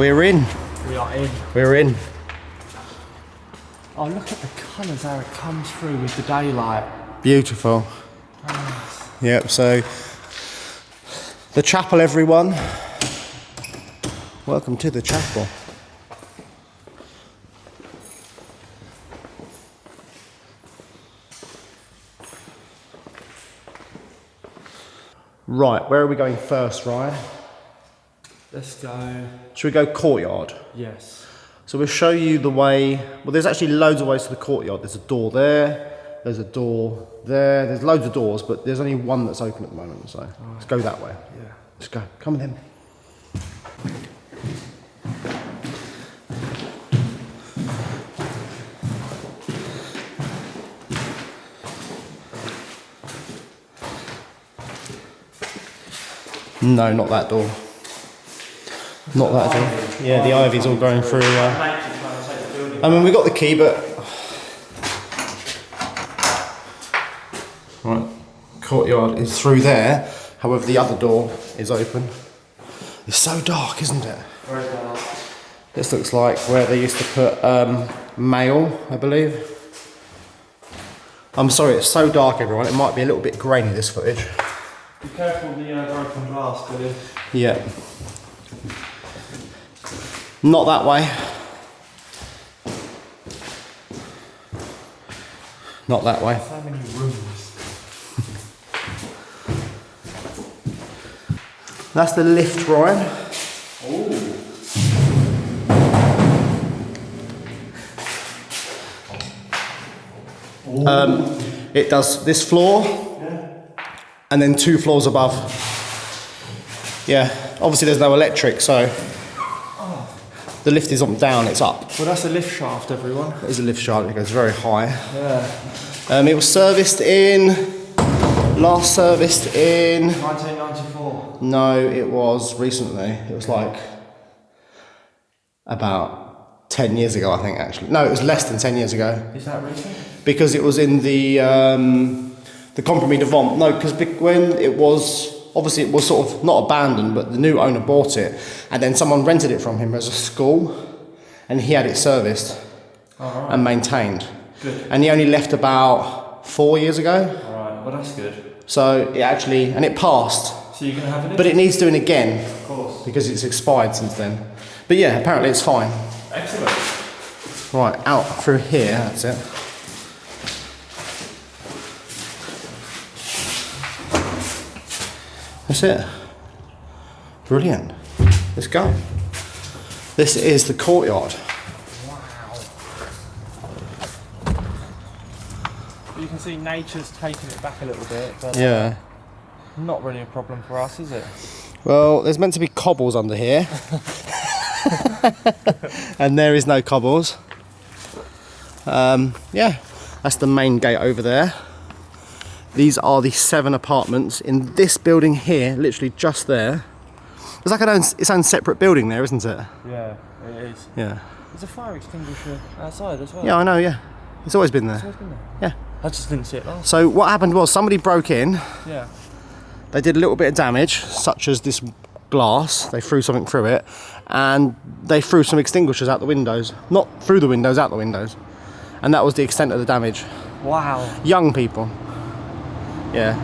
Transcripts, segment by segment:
We're in. We are in. We're in. Oh, look at the colours how it comes through with the daylight. Beautiful. Yep, so the chapel, everyone. Welcome to the chapel. Right, where are we going first, Ryan? Let's go. Should we go courtyard? Yes. So we'll show you the way. Well, there's actually loads of ways to the courtyard. There's a door there. There's a door there. There's loads of doors, but there's only one that's open at the moment. So let's go that way. Yeah. Let's go. Come then. No, not that door. Not that door. Yeah, the ivy's all growing through. Uh, I mean, we got the key, but right, courtyard is through there. However, the other door is open. It's so dark, isn't it? Very dark. This looks like where they used to put um, mail, I believe. I'm sorry, it's so dark, everyone. It might be a little bit grainy, this footage. Be careful of the uh, broken glass, Billy. Yeah. Not that way. Not that way. Many rooms. That's the lift, Ryan. Um, it does this floor and then two floors above. Yeah, obviously there's no electric, so the lift is on down, it's up. Well, that's a lift shaft, everyone. It is a lift shaft, it goes very high. Yeah. Um, it was serviced in, last serviced in 1994. No, it was recently. It was like about 10 years ago, I think, actually. No, it was less than 10 years ago Is that recent? because it was in the, um, the Compromis de Vente. No, because when it was, obviously, it was sort of not abandoned, but the new owner bought it and then someone rented it from him as a school and he had it serviced Alright. and maintained. Good. And he only left about four years ago. Alright, well, that's good. So it actually, and it passed, So you're going to have lift? but it needs doing again. Of course. because it's expired since then. But yeah, apparently it's fine. Excellent. Right, out through here, that's it. That's it. Brilliant. Let's go. This is the courtyard. You can see nature's taking it back a little bit, but Yeah. not really a problem for us, is it? Well, there's meant to be cobbles under here. and there is no cobbles. Um, yeah, that's the main gate over there. These are the seven apartments in this building here, literally just there. It's like an own, its own separate building there, isn't it? Yeah, it is. Yeah. There's a fire extinguisher outside as well. Yeah, I know, yeah. It's always been It's there. always been there. Yeah. I just didn't see it last. So what happened was somebody broke in, Yeah. they did a little bit of damage, such as this glass, they threw something through it, and they threw some extinguishers out the windows. Not through the windows, out the windows. And that was the extent of the damage. Wow. Young people. Yeah.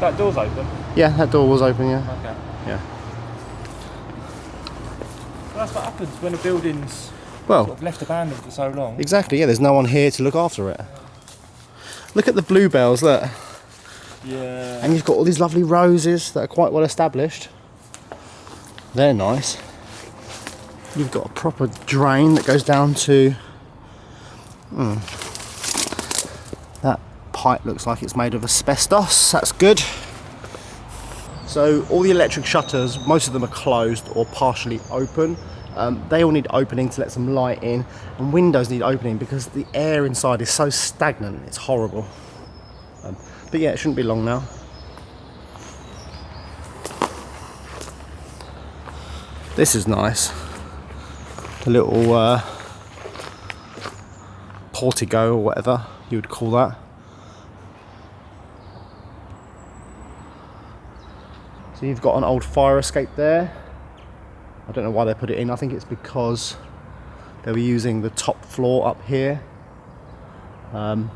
That door's open. Yeah, that door was open, yeah. Okay. Yeah. Well, that's what happens when a building's sort Well, of left abandoned for so long. exactly, yeah, there's no one here to look after it. Look at the bluebells, look. Yeah. And you've got all these lovely roses that are quite well established. They're nice. You've got a proper drain that goes down to. Hmm. Pipe looks like it's made of asbestos. That's good. So all the electric shutters, most of them are closed or partially open. Um, they all need opening to let some light in, and windows need opening because the air inside is so stagnant. It's horrible. Um, but yeah, it shouldn't be long now. This is nice. The little uh, portico or whatever you would call that. So you've got an old fire escape there. I don't know why they put it in. I think it's because they were using the top floor up here. Um,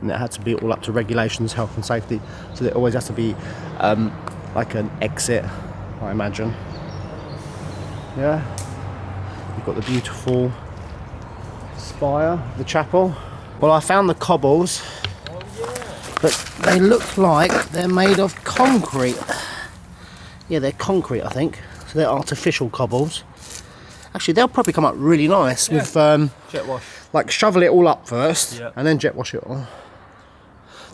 and it had to be all up to regulations, health and safety. So there always has to be um, like an exit, I imagine. Yeah. You've got the beautiful spire, the chapel. Well, I found the cobbles, but they look like they're made of concrete. Yeah, they're concrete, I think. So they're artificial cobbles. Actually, they'll probably come up really nice Yeah. with um, Jet wash. like shovel it all up first Yeah. and then jet wash it all.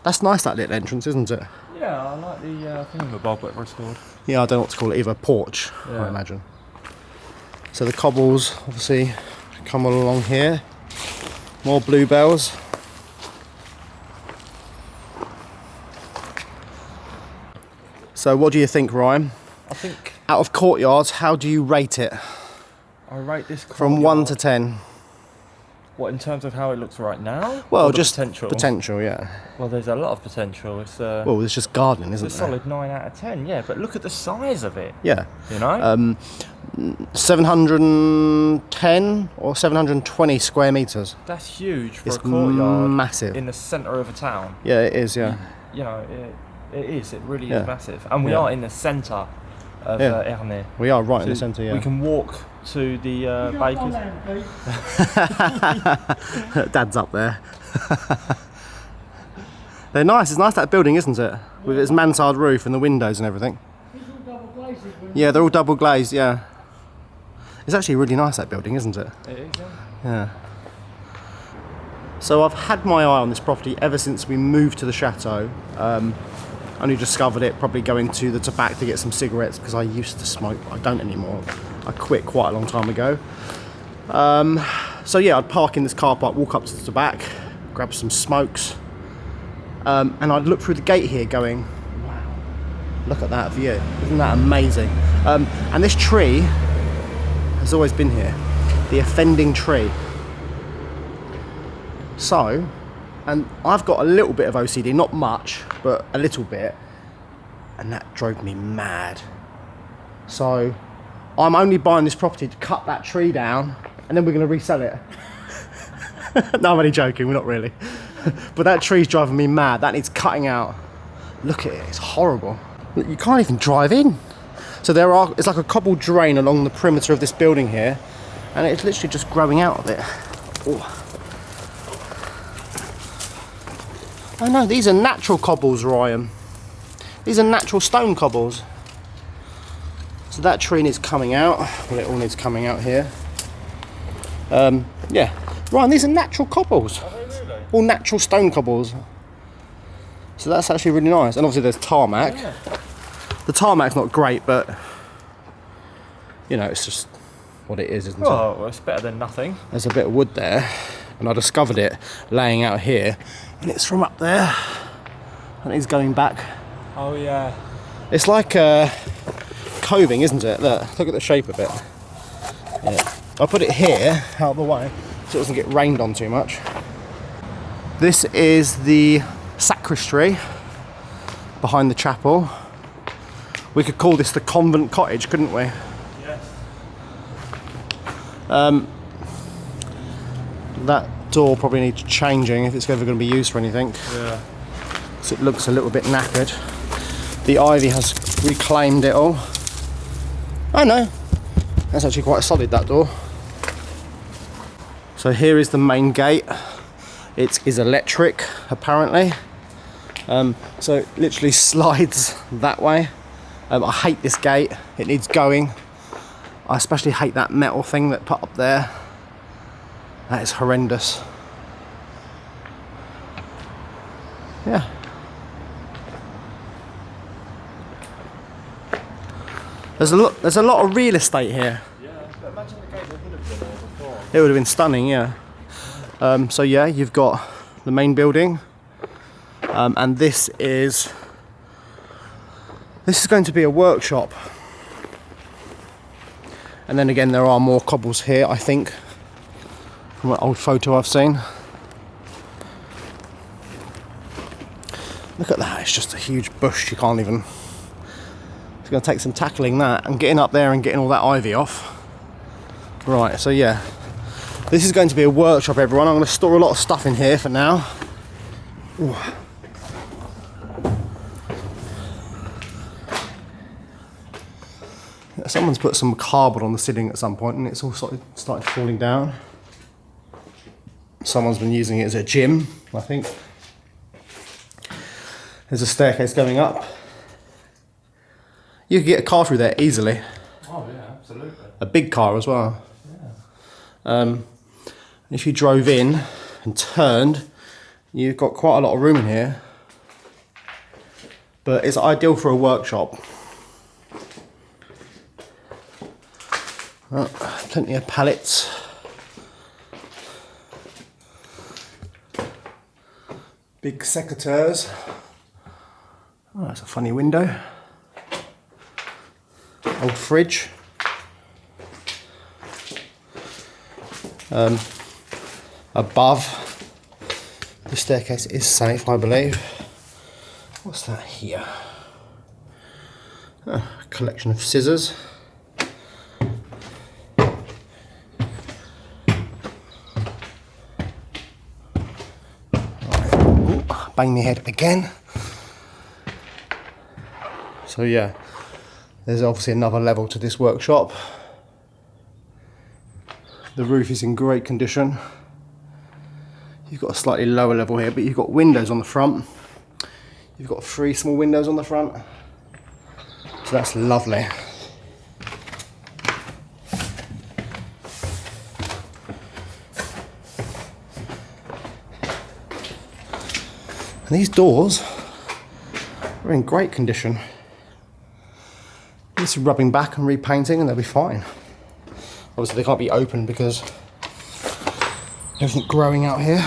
That's nice, that little entrance, isn't it? Yeah, I like the uh, thingamabob, whatever it's called. Yeah, I don't know what to call it, either porch, I imagine. So the cobbles obviously come all along here. More bluebells. So what do you think, Ryan? I think Out of courtyards, how do you rate it? I rate this From 1 to 10? What, in terms of how it looks right now? Well, just potential. potential, yeah. Well, there's a lot of potential. It's, uh, Well, it's just gardening, isn't it? a there? solid 9 out of 10, yeah, but look at the size of it, Yeah. you know? Um, 710 or 720 square meters. That's huge for It's a courtyard massive. in the centre of a town. Yeah, it is. Yeah. You know, it, it is, it really Yeah. is massive. And we Yeah. are in the centre of Yeah. uh, Ernée. We are right in the centre. Yeah. We can walk to the uh, bakers. Dad's up there. They're nice. It's nice that building, isn't it? With its mansard roof and the windows and everything. Yeah, they're all double glazed. Yeah. It's actually really nice that building, isn't it? It is, yeah. Yeah. So I've had my eye on this property ever since we moved to the chateau. Um, only discovered it probably going to the tobacco to get some cigarettes because I used to smoke. I don't anymore. I quit quite a long time ago. Um, so yeah, I'd park in this car park, walk up to the tobacco, grab some smokes, um, and I'd look through the gate here, going, "Wow, look at that view! Isn't that amazing?" Um, and this tree has always been here, the offending tree. So, and I've got a little bit of OCD, not much, but a little bit, and that drove me mad. So, I'm only buying this property to cut that tree down, and then we're going to resell it. no, I'm only joking, we're not really. but that tree's driving me mad. That needs cutting out. Look at it, it's horrible. You can't even drive in. So there are, it's like a cobbled drain along the perimeter of this building here, and it's literally just growing out of it. Oh. Oh no, these are natural cobbles, Ryan. These are natural stone cobbles. So that tree needs coming out. Well, it all needs coming out here. Um, yeah. Ryan, these are natural cobbles. Really? All natural stone cobbles. So that's actually really nice. And obviously there's tarmac. Yeah. The tarmac's not great, but you know, it's just what it is, isn't it? Oh, it's better than nothing. There's a bit of wood there, and I discovered it laying out here, and it's from up there, and it's going back. Oh, yeah. It's like uh, coving, isn't it? Look, look at the shape of it. Yeah. I'll put it here, out of the way, so it doesn't get rained on too much. This is the sacristy behind the chapel. We could call this the convent cottage, couldn't we? Yes. That door probably needs changing if it's ever going to be used for anything. Yeah. So it looks a little bit knackered. The ivy has reclaimed it all. Oh no, that's actually quite solid that door. So here is the main gate. It is electric apparently. Um, so it literally slides that way. Um, I hate this gate, it needs going. I especially hate that metal thing that put up there. That is horrendous. Yeah. There's a lot. There's a lot of real estate here. Yeah. It would have been stunning, yeah. Um, so yeah, you've got the main building, um, and this is this is going to be a workshop. And then again, there are more cobbles here, I think, from an old photo I've seen. Look at that! It's just a huge bush. You can't even. It's going to take some tackling that and getting up there and getting all that ivy off. Right, so yeah, this is going to be a workshop, everyone. I'm going to store a lot of stuff in here for now. Ooh. Someone's put some cardboard on the ceiling at some point and it's all started, started falling down. Someone's been using it as a gym, I think. There's a staircase going up. You could get a car through there easily. Oh yeah, absolutely. A big car as well. Yeah. Um, if you drove in and turned, you've got quite a lot of room in here. But it's ideal for a workshop. Oh, plenty of pallets. Big secateurs. Oh, that's a funny window. Old fridge. Um, above the staircase is safe, I believe. What's that here? Oh, a collection of scissors. Right. Ooh, bang my head again. So yeah, there's obviously another level to this workshop. The roof is in great condition. You've got a slightly lower level here, but you've got windows on the front. You've got three small windows on the front. So that's lovely. And these doors are in great condition. Is rubbing back and repainting and they'll be fine. Obviously they can't be open because everything growing out here.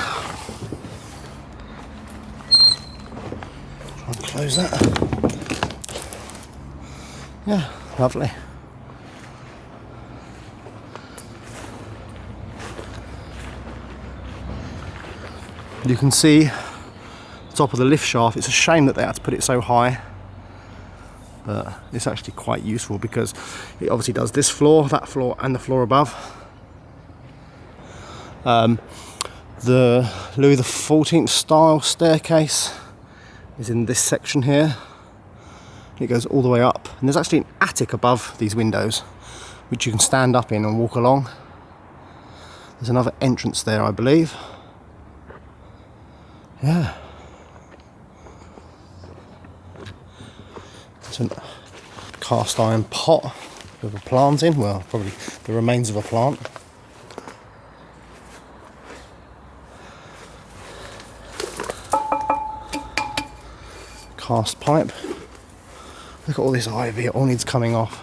Try and close that. Yeah, lovely. You can see top of the lift shaft. It's a shame that they had to put it so high but it's actually quite useful because it obviously does this floor, that floor and the floor above. Um, the Louis XIV style staircase is in this section here. It goes all the way up and there's actually an attic above these windows which you can stand up in and walk along. There's another entrance there I believe. Yeah. A cast iron pot with a plant in. Well, probably the remains of a plant. Cast pipe. Look at all this ivy, it all needs coming off.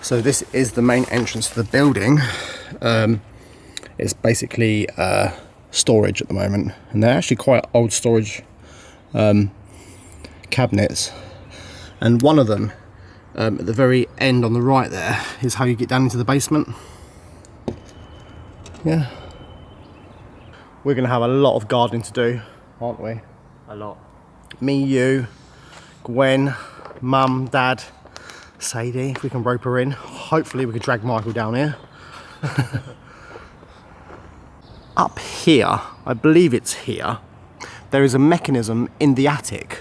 So this is the main entrance to the building. Um, it's basically uh, storage at the moment, and they're actually quite old storage um, cabinets. And one of them, um, at the very end on the right there, is how you get down into the basement. Yeah. We're going to have a lot of gardening to do, aren't we? A lot. Me, you, Gwen, Mum, Dad, Sadie, if we can rope her in. Hopefully we can drag Michael down here. Up here, I believe it's here, there is a mechanism in the attic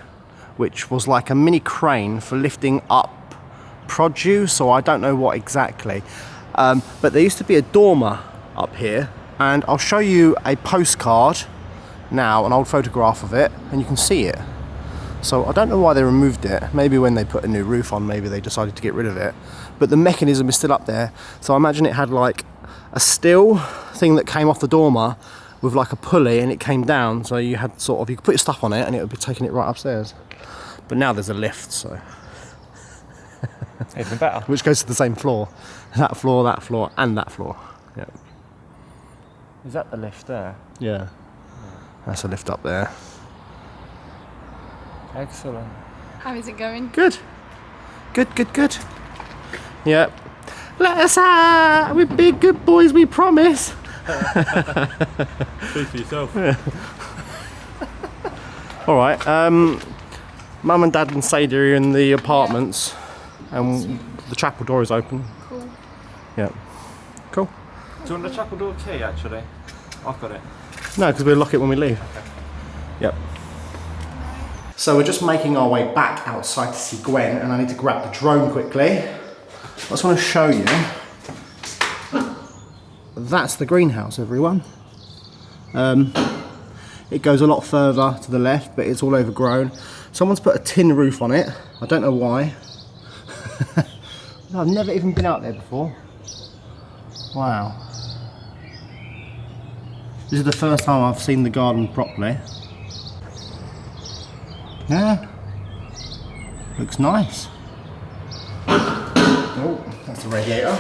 which was like a mini crane for lifting up produce or I don't know what exactly. Um, but there used to be a dormer up here and I'll show you a postcard now, an old photograph of it, and you can see it. So I don't know why they removed it. Maybe when they put a new roof on, maybe they decided to get rid of it. But the mechanism is still up there. So I imagine it had like a steel thing that came off the dormer with like a pulley and it came down. So you had sort of, you could put your stuff on it and it would be taking it right upstairs. But now there's a lift, so. Even better. Which goes to the same floor. That floor, that floor, and that floor. Yeah. Is that the lift there? Yeah. That's a lift up there. Excellent. How is it going? Good. Good, good, good. Yep. Let us out! We're big good boys, we promise. Speak for yourself. Yeah. All right. Um, Mum and Dad and Sadie are in the apartments. and the chapel door is open. Cool. Yeah. Cool. Do you want the chapel door key actually? I've got it. No, because we'll lock it when we leave. Okay. Yep. So we're just making our way back outside to see Gwen, and I need to grab the drone quickly. I just want to show you. That's the greenhouse, everyone. Um, it goes a lot further to the left, but it's all overgrown. Someone's put a tin roof on it. I don't know why. I've never even been out there before. Wow. This is the first time I've seen the garden properly. Yeah. Looks nice. Oh, that's the radiator.